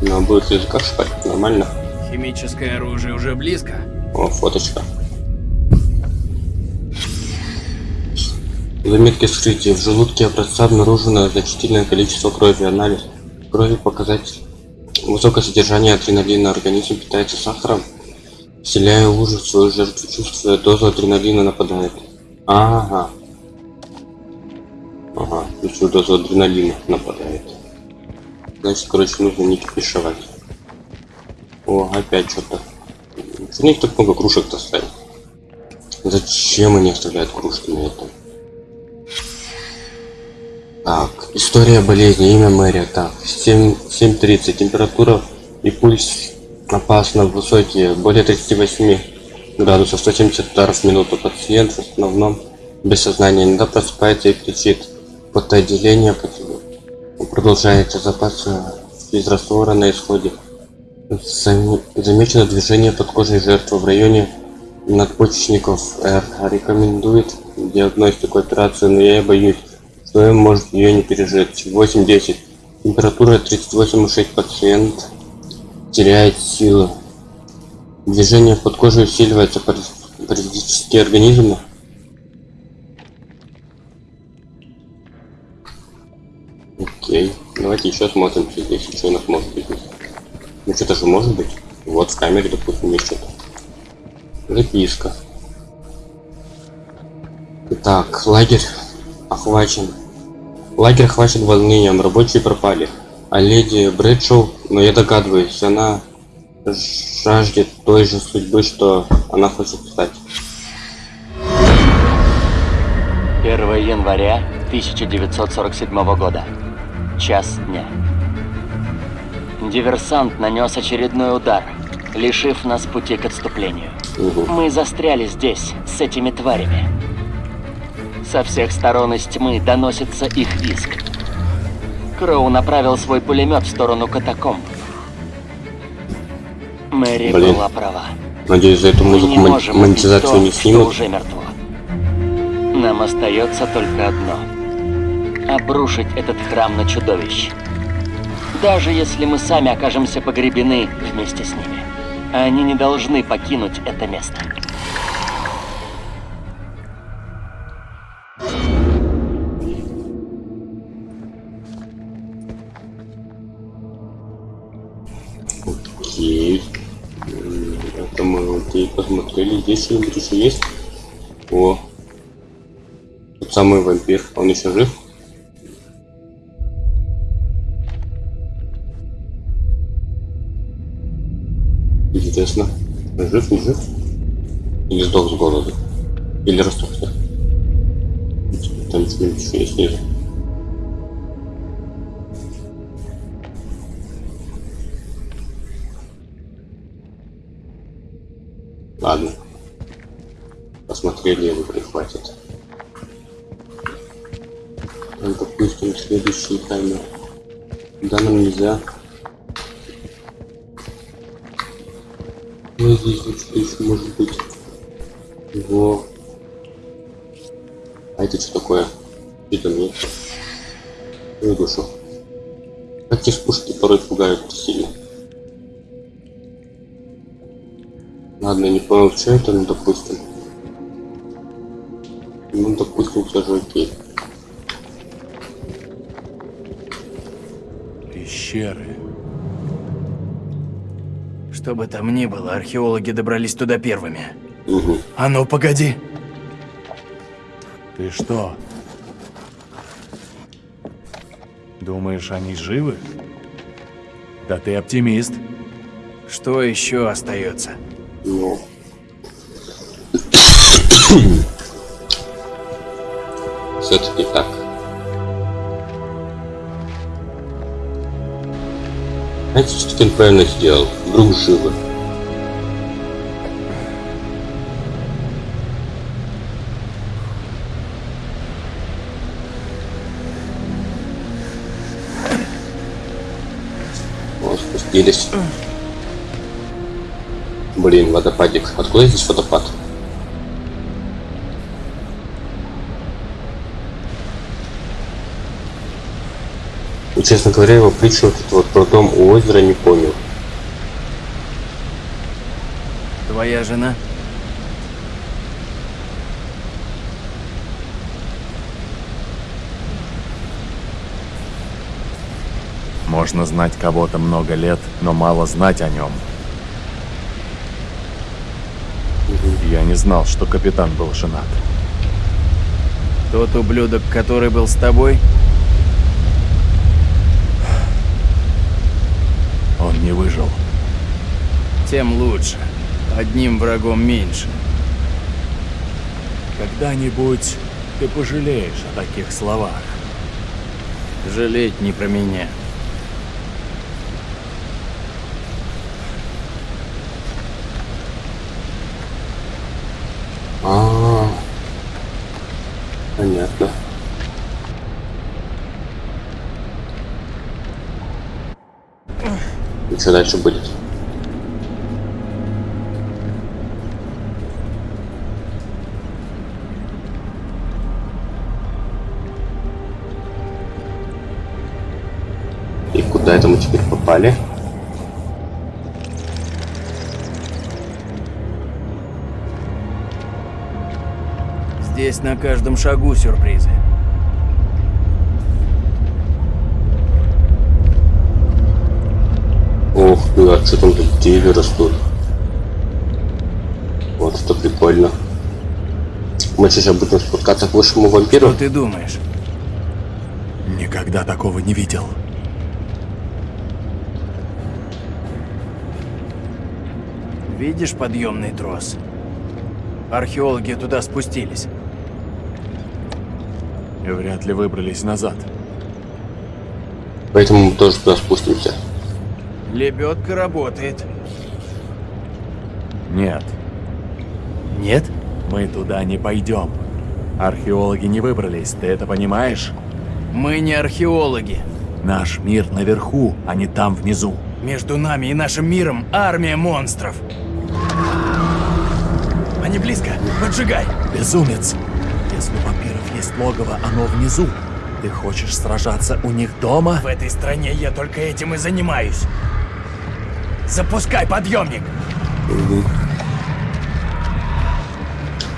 Speaker 1: На обоих языках шпарит, нормально.
Speaker 11: Химическое оружие уже близко.
Speaker 1: О, фоточка. Заметки вскрытия. В желудке образца обнаружено значительное количество крови. Анализ крови показатель. Высокое содержание адреналина. Организм питается сахаром, вселяя ужас в свою жертву. Чувствуя дозу адреналина нападает. Ага. Ага, чувствуя дозу адреналина нападает. Значит, короче, нужно не кипишевать. О, опять что-то. Почему них так много кружек-то ставят? Зачем они оставляют кружки на этом? Так, история болезни, имя Мэри. Так, 7 7.30, температура и пульс опасно высокие, более 38 градусов, 170 ударов в минуту. Пациент в основном без сознания, иногда просыпается и кричит. Потоотделение продолжается, запасы физраствора на исходе. Зам- Замечено движение подкожной жертвы в районе надпочечников Р. Рекомендует диагностику операцию, но я боюсь, что он может ее не пережить. 8-10. Температура 38,6. Пациент теряет силы. Движение под кожей усиливается параз- паразитические организмы. Окей. Давайте еще смотрим, здесь еще у нас может быть. Ну что-то же может быть. Вот в камере, допустим, есть что-то. Записка. Так, лагерь охвачен. Лагерь охвачен волнением, рабочие пропали. А леди Брэдшоу, но я догадываюсь, она жаждет той же судьбы, что она хочет стать.
Speaker 8: 1 января 1947 года. Час дня. Диверсант нанес очередной удар, лишив нас пути к отступлению. Мы застряли здесь, с этими тварями. Со всех сторон из тьмы доносится их визг. Кроу направил свой пулемет в сторону катакомб. Мэри
Speaker 1: Блин.
Speaker 8: была права.
Speaker 1: Надеюсь, за эту музыку мон- монетизацию
Speaker 8: то,
Speaker 1: не снимут.
Speaker 8: уже мертво. Нам остается только одно. Обрушить этот храм на чудовищ. Даже если мы сами окажемся погребены вместе с ними. Они не должны покинуть это место.
Speaker 1: Окей посмотрели. Здесь что-нибудь еще есть? О. Тот самый вампир. Он еще жив? Интересно. Жив, не жив? Или сдох с голоду? Или растухся? Там еще есть снизу. Посмотрели его прихватит. Допустим, следующий таймер. Да, нам нельзя. Ну, здесь что еще может быть. Во. А это что такое? Это нет. Ну, душу. Те спушки порой пугают сильно. Ладно, не понял, что это, ну допустим. Допустим, все же окей.
Speaker 9: Пещеры.
Speaker 11: Что бы там ни было, археологи добрались туда первыми.
Speaker 1: Угу.
Speaker 11: А ну, погоди!
Speaker 9: Ты что? Думаешь, они живы? Да ты оптимист.
Speaker 11: Что еще остается?
Speaker 1: Правильно сделал? Вдруг живы. Вот, спустились. Блин, водопадик. Откуда здесь водопад? И, честно говоря, его притчу вот это вот про дом у озера не понял.
Speaker 11: Твоя жена?
Speaker 9: Можно знать кого-то много лет, но мало знать о нем. Я не знал, что капитан был женат.
Speaker 11: Тот ублюдок, который был с тобой?
Speaker 9: Не выжил.
Speaker 11: Тем лучше. Одним врагом меньше.
Speaker 9: Когда-нибудь ты пожалеешь о таких словах.
Speaker 11: Жалеть не про меня.
Speaker 1: А, -а, -а. понятно. И что дальше будет? И куда это мы теперь попали?
Speaker 11: Здесь на каждом шагу сюрпризы.
Speaker 1: Ты, а что там тут деревья растут? Вот это прикольно. Мы сейчас будем спускаться к высшему вампиру.
Speaker 11: Что ты думаешь?
Speaker 9: Никогда такого не видел.
Speaker 11: Видишь подъемный трос? Археологи туда спустились.
Speaker 9: И вряд ли выбрались назад.
Speaker 1: Поэтому мы тоже туда спустимся.
Speaker 11: Лебедка работает.
Speaker 9: Нет,
Speaker 11: Нет?
Speaker 9: мы туда не пойдем. Археологи не выбрались, ты это понимаешь?
Speaker 11: Мы не археологи.
Speaker 9: Наш мир наверху, а не там внизу.
Speaker 11: Между нами и нашим миром армия монстров. Они близко. Поджигай.
Speaker 9: Безумец! Если у вампиров есть логово, оно внизу. Ты хочешь сражаться у них дома?
Speaker 11: В этой стране я только этим и занимаюсь. Запускай подъемник.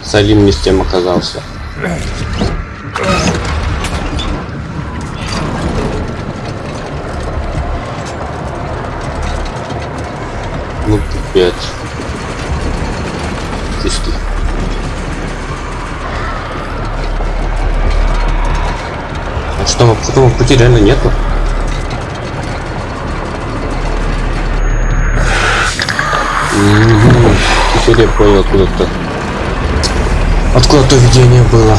Speaker 1: Салим не с тем оказался. Ну пипец. Чистый. А что там пути реально нету? Теперь я понял откуда-то. Откуда то видение было?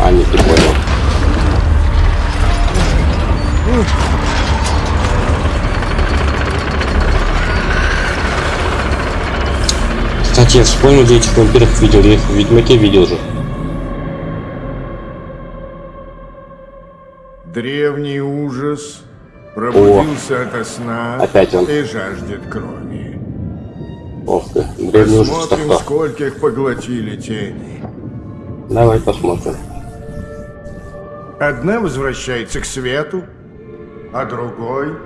Speaker 1: А, нет, не понял. Кстати, я вспомнил, где этих вампиров видел. Я их в Ведьмаке видел же.
Speaker 12: Древний ужас пробудился ото сна
Speaker 1: Опять он.
Speaker 12: и жаждет крови.
Speaker 1: Ох ты, древний ужас
Speaker 12: Посмотрим, скольких поглотили тени.
Speaker 1: Давай посмотрим.
Speaker 12: Одна возвращается к свету, а другой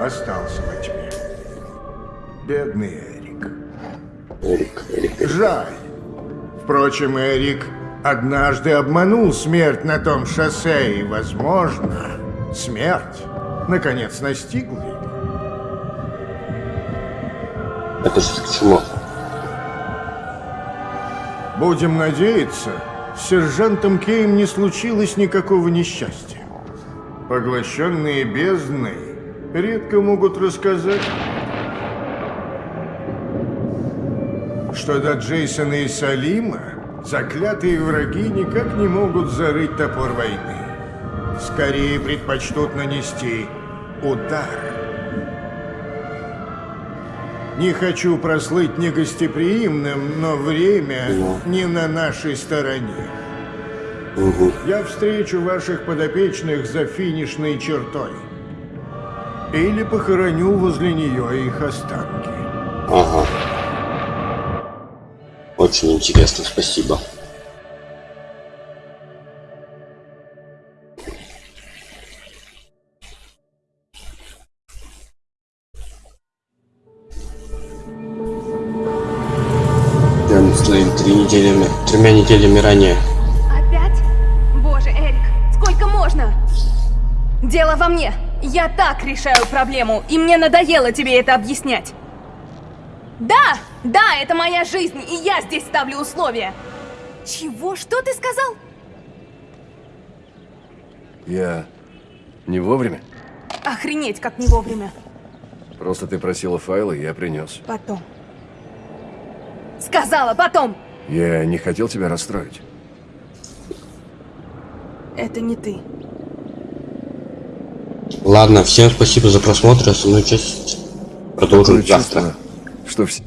Speaker 12: остался во тьме. Бедный Эрик.
Speaker 1: Эрик, Эрик.
Speaker 12: Жаль. Впрочем, Эрик однажды обманул смерть на том шоссе, и, возможно, смерть наконец настигла его.
Speaker 1: Это же к чему?
Speaker 12: Будем надеяться, с сержантом Кейм не случилось никакого несчастья. Поглощенные бездны редко могут рассказать, что до Джейсона и Салима заклятые враги никак не могут зарыть топор войны. Скорее предпочтут нанести удар. Не хочу прослыть негостеприимным, но время не на нашей стороне.
Speaker 1: Угу.
Speaker 12: Я встречу ваших подопечных за финишной чертой. Или похороню возле нее их останки.
Speaker 1: Ага. Очень интересно, спасибо. Неделями ранее.
Speaker 2: Опять? Боже, Эрик, сколько можно? Дело во мне. Я так решаю проблему, и мне надоело тебе это объяснять. Да, да, это моя жизнь, и я здесь ставлю условия. Чего? Что ты сказал?
Speaker 4: Я не вовремя?
Speaker 2: Охренеть, как не вовремя.
Speaker 4: Просто ты просила файлы, я принес.
Speaker 2: Потом. Сказала потом.
Speaker 4: Я не хотел тебя расстроить.
Speaker 2: Это не ты.
Speaker 1: Ладно, всем спасибо за просмотр. Основную часть продолжим завтра.
Speaker 4: чувство, что все...